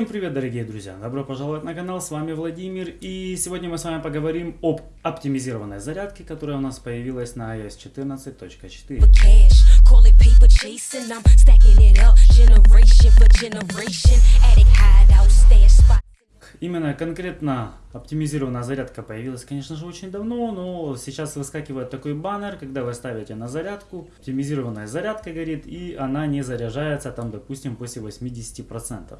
Всем привет, дорогие друзья! Добро пожаловать на канал, с вами Владимир. И сегодня мы с вами поговорим об оптимизированной зарядке, которая у нас появилась на iOS 14.4. cash. Call it paper chasing. I'm stacking it up generation for generation. Attic hideout, stash spot. Именно конкретно оптимизированная зарядка появилась, конечно же, очень давно, но сейчас выскакивает такой баннер, когда вы ставите на зарядку, оптимизированная зарядка горит, и она не заряжается, там, допустим, после 80%.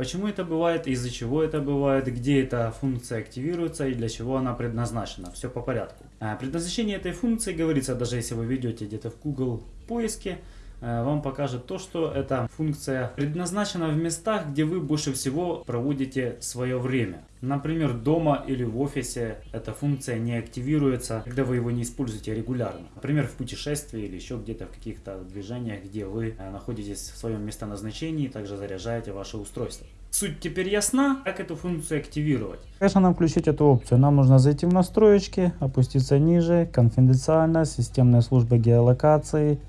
Почему это бывает, из-за чего это бывает, где эта функция активируется и для чего она предназначена. Все по порядку. А, Предназначение этой функции говорится, даже если вы ведете где-то в Google поиске, вам покажет то, что эта функция предназначена в местах, где вы больше всего проводите свое время. Например, дома или в офисе эта функция не активируется, когда вы его не используете регулярно. Например, в путешествии или еще где-то в каких-то движениях, где вы э, находитесь в своем местоназначении, также заряжаете ваше устройство. Суть теперь ясна, как эту функцию активировать. Конечно, нам включить эту опцию. Нам нужно зайти в настройки, опуститься ниже, конфиденциально, системные службы геолокации,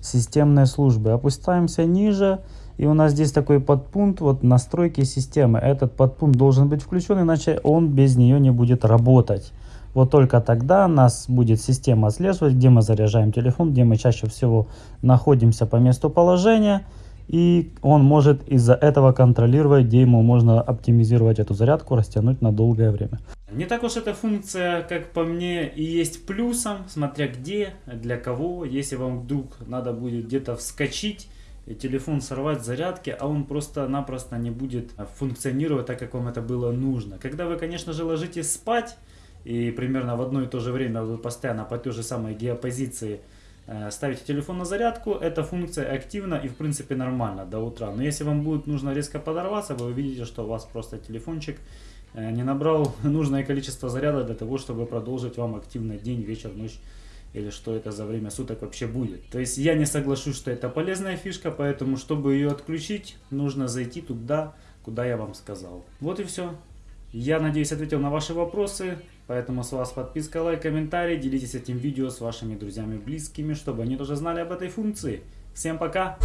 системные службы. Опускаемся ниже, и у нас здесь такой подпункт, вот настройки системы. Этот подпункт должен быть включен, иначе он без нее не будет работать. Вот только тогда нас будет система отслеживать, где мы заряжаем телефон, где мы чаще всего находимся по месту положения. И он может из-за этого контролировать, где ему можно оптимизировать эту зарядку, растянуть на долгое время. Не так уж эта функция, как по мне, и есть плюсом, смотря где, для кого. Если вам вдруг надо будет где-то вскочить, и телефон сорвать с зарядки, а он просто-напросто не будет функционировать так, как вам это было нужно. Когда вы, конечно же, ложитесь спать, и примерно в одно и то же время вы постоянно по той же самой геопозиции ставите телефон на зарядку, эта функция активна и в принципе нормально до утра. Но если вам будет нужно резко подорваться, вы увидите, что у вас просто телефончик э, не набрал нужное количество заряда для того, чтобы продолжить вам активно день, вечер, ночь или что это за время суток вообще будет. То есть я не соглашусь, что это полезная фишка, поэтому чтобы ее отключить, нужно зайти туда, куда я вам сказал. Вот и все. Я надеюсь ответил на ваши вопросы, поэтому с вас подписка, лайк, комментарий, делитесь этим видео с вашими друзьями, близкими, чтобы они тоже знали об этой функции. Всем пока!